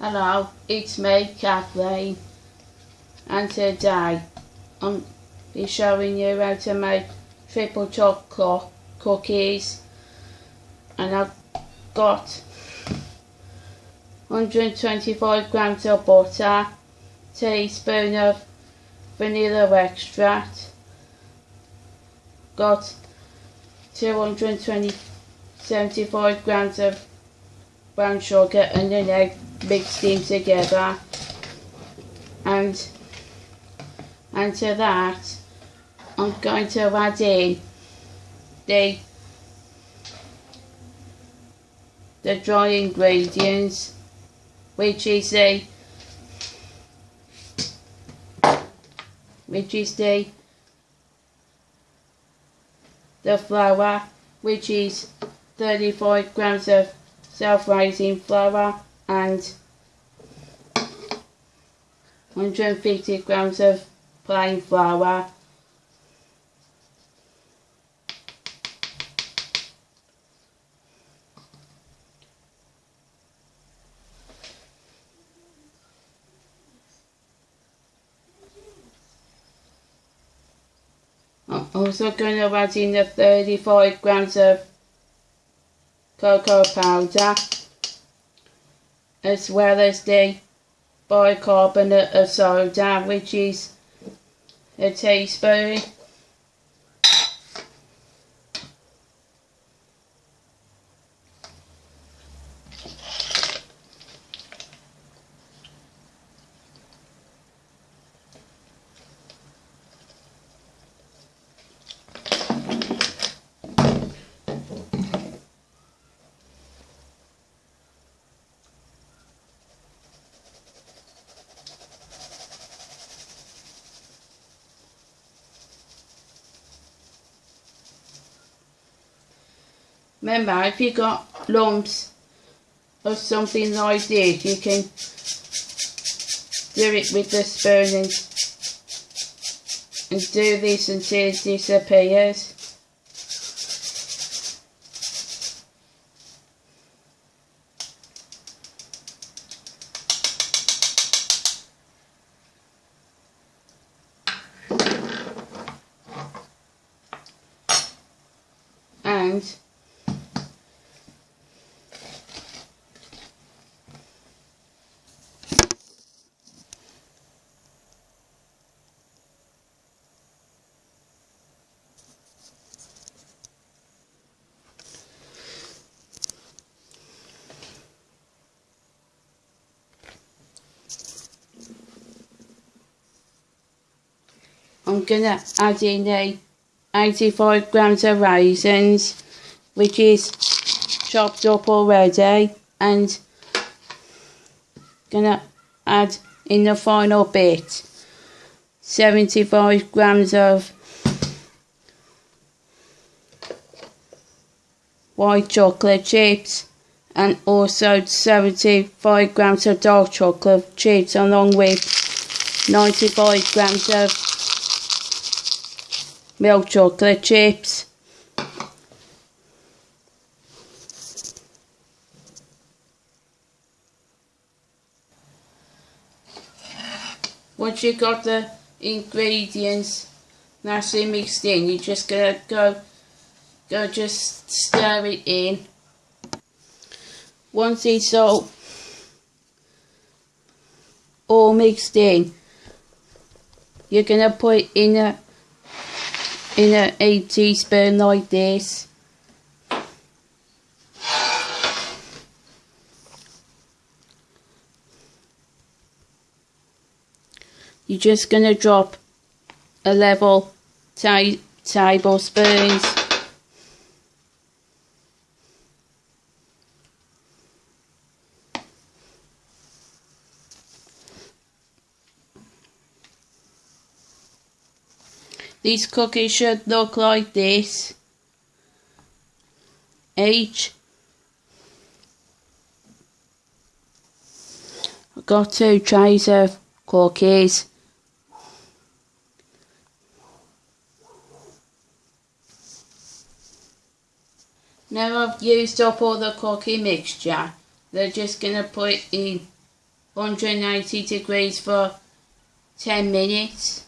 Hello, it's me, Kathleen, and today I'm um, be showing you how to make triple chocolate cookies. And I've got 125 grams of butter, teaspoon of vanilla extract, got 220 75 grams of brown sugar and an egg mixed in together. And and to that I'm going to add in the the dry ingredients which is the which is the the flour which is 35 grams of self-raising flour and 150 grams of plain flour I'm also going to add in the 35 grams of cocoa powder as well as the bicarbonate of soda which is a teaspoon Remember, if you got lumps or something like this, you can do it with the spoon and, and do this until it disappears. And I'm gonna add in the 85 grams of raisins, which is chopped up already, and gonna add in the final bit 75 grams of white chocolate chips and also 75 grams of dark chocolate chips along with 95 grams of milk chocolate chips. Once you've got the ingredients nicely mixed in, you're just gonna go go just stir it in. Once it's all all mixed in, you're gonna put in a in a, a teaspoon like this. You're just going to drop a level tablespoons. These cookies should look like this. H. I've got two trays of cookies. Now I've used up all the cookie mixture, they're just going to put in 180 degrees for 10 minutes